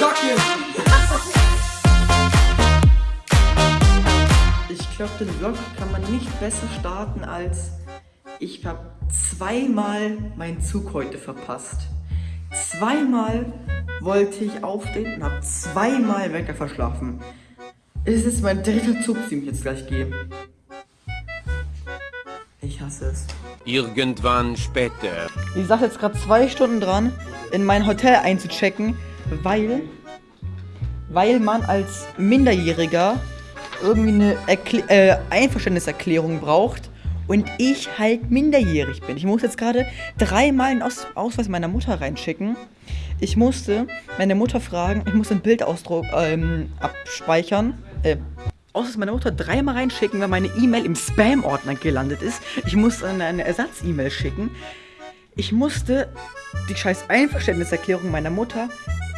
Kacke! Ich glaube, den Vlog kann man nicht besser starten als ich habe zweimal meinen Zug heute verpasst. Zweimal wollte ich aufstehen und habe zweimal Wecker verschlafen. Es ist mein dritter Zug, den ich jetzt gleich gehe. Ich hasse es. Irgendwann später. Ich saß jetzt gerade zwei Stunden dran, in mein Hotel einzuchecken, weil, weil man als Minderjähriger irgendwie eine Erkl äh, Einverständniserklärung braucht und ich halt minderjährig bin. Ich muss jetzt gerade dreimal einen Aus Ausweis meiner Mutter reinschicken. Ich musste meine Mutter fragen, ich musste einen Bildausdruck ähm, abspeichern. Äh, Ausweis meiner Mutter dreimal reinschicken, weil meine E-Mail im Spam-Ordner gelandet ist. Ich musste eine Ersatz-E-Mail schicken. Ich musste die scheiß Einverständniserklärung meiner Mutter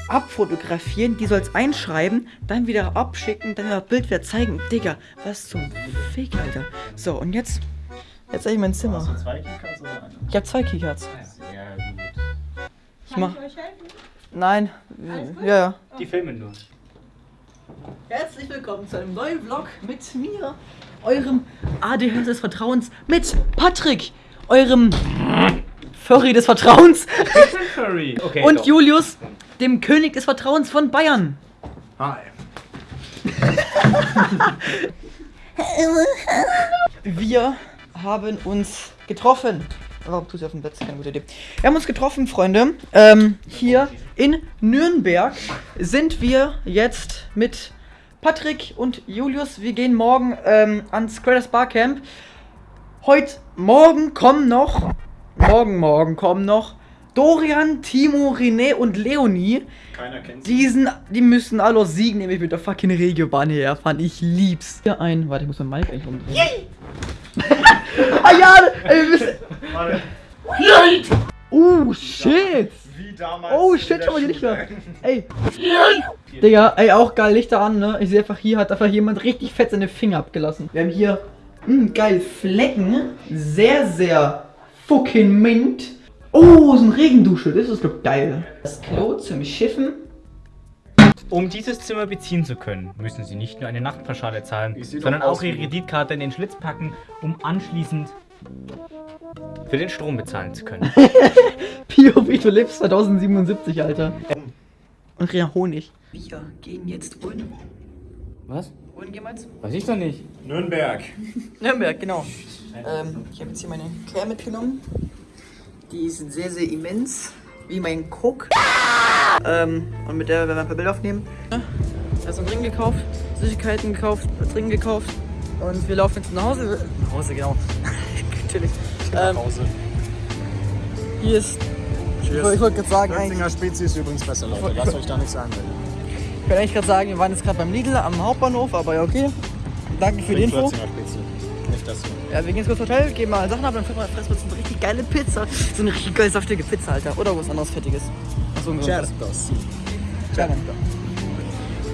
abfotografieren, die soll es einschreiben, dann wieder abschicken, dann das Bild wieder zeigen. Digga, was zum Fick, Alter. So, und jetzt, jetzt habe ich mein Zimmer. Hast du zwei Keycards oder eine? Ich habe zwei Keycards. Sehr gut. Ich mach. Nein, ja, ja. Die filmen nur. Herzlich willkommen zu einem neuen Vlog mit mir, eurem ADHS des Vertrauens, mit Patrick, eurem Furry des Vertrauens Furry. Okay. und doch. Julius, dem König des Vertrauens von Bayern. Hi. Wir haben uns getroffen. Warum tust du auf dem ist keine gute Idee. Wir haben uns getroffen, Freunde. Ähm, hier in Nürnberg sind wir jetzt mit Patrick und Julius. Wir gehen morgen ähm, ans Creators Barcamp. Heute Morgen kommen noch. Morgen, morgen kommen noch Dorian, Timo, René und Leonie. Keiner kennt Diesen, die müssen alle aus Siegen nämlich mit der fucking Regiobahn herfahren. Ich lieb's. Hier ein. Warte, ich muss mein Mic eigentlich umdrehen. ah ja, ey, wir müssen. Warte. Oh shit. Wie damals. Oh shit, schau mal die Lichter. Ey. Digga, ey, auch geil Lichter an, ne? Ich sehe einfach, hier hat einfach jemand richtig fett seine Finger abgelassen. Wir haben hier, mh, geil, Flecken. Sehr, sehr fucking mint. Oh, so ein Regendusche. Das ist doch geil. Das Klo zum Schiffen. Um dieses Zimmer beziehen zu können, müssen Sie nicht nur eine Nachtpauschale zahlen, sondern auch Ihre wie- Kreditkarte in den Schlitz packen, um anschließend für den Strom bezahlen zu können. POV, du lebst 2077, Alter. Und ja, Honig. Wir gehen jetzt wohin? Was? Wohin gehen wir jetzt? Weiß ich doch nicht. Nürnberg. Nürnberg, genau. Ähm, ich habe jetzt hier meine Care mitgenommen. Die ist sehr, sehr immens. Wie mein Cook. Ähm, und mit der werden wir ein paar Bilder aufnehmen. Also einen Ring gekauft, Süßigkeiten gekauft, Trinken gekauft. Und wir laufen jetzt nach Hause. Nach Hause, genau. Natürlich. Ähm, Hause. hier ist. Ich wollte gerade sagen, eigentlich. Götzinger Spezi ist übrigens besser, Leute. Lasst euch da nichts einreden. Ich wollte eigentlich gerade sagen, wir waren jetzt gerade beim Lidl am Hauptbahnhof, aber ja, okay. Danke für die Info. Götzinger Spezi. Nicht hier. Ja, wir gehen jetzt kurz ins Hotel, geben mal Sachen ab, dann fressen wir uns eine richtig geile Pizza. So eine richtig geil saftige Pizza, Alter. Oder was anderes Fettiges. Achso, ein. Gerne.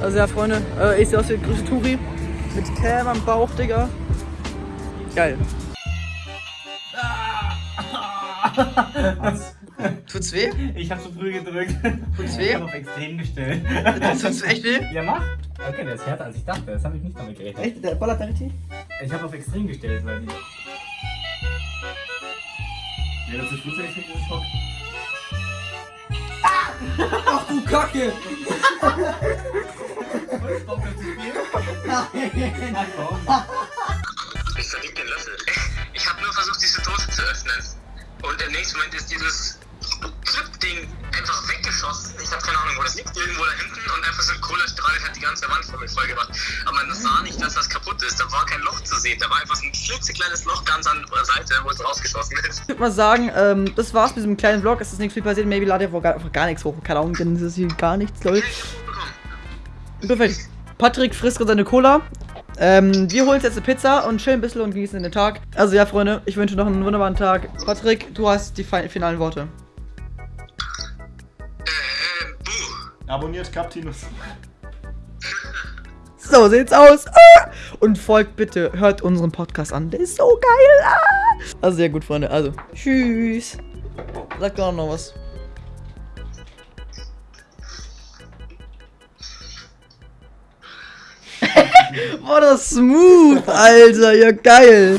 Also ja, Freunde, äh, ich sehe aus wie der größte Touri. Mit Cam am Bauch, Digga. Geil. Tut's weh? Ich habe zu früh gedrückt. Tut's Ich weh? habe auf extrem gestellt. Tut's echt weh? Ja, mach. Okay, der ist härter als ich dachte. Das habe ich nicht damit gerechnet. Echt? Der ballert da richtig? Ich habe auf extrem gestellt, weil die... Ja, das ist Flugzeug ist dieses Schock. Ach du Kacke! Bock auf zu spielen? Nein, warum? Ich verlieb den Löffel. Ich habe nur versucht, diese Dose zu öffnen. Und im nächsten Moment ist dieses Clip-Ding einfach weggeschossen. Ich habe keine Ahnung, wo das liegt. Irgendwo da hinten. Und einfach so ein Kohlestrahl hat die ganze Wand voll mit voll gemacht. Aber man sah nicht, dass das kaputt ist. Da war kein Loch zu sehen. Da war einfach so ein klitzekleines Loch ganz an der Seite, wo es rausgeschossen ist. Ich würde mal sagen, ähm, das war's mit diesem kleinen Vlog. Es ist nichts viel passiert. Maybe lade ich gar, einfach gar nichts hoch. Keine Ahnung, denn es ist hier gar nichts, Leute. Perfekt. Patrick frisst gerade seine Cola. Ähm, wir holen uns jetzt eine Pizza und chillen ein bisschen und genießen den Tag. Also ja, Freunde, ich wünsche noch einen wunderbaren Tag. Patrick, du hast die fi- finalen Worte. Abonniert Captinus. So sieht's aus. Ah! Und folgt bitte, hört unseren Podcast an. Der ist so geil. Ah! Also sehr gut, Freunde. Also, tschüss. Sag doch noch was. Boah, das smooth, Alter. Ja, geil.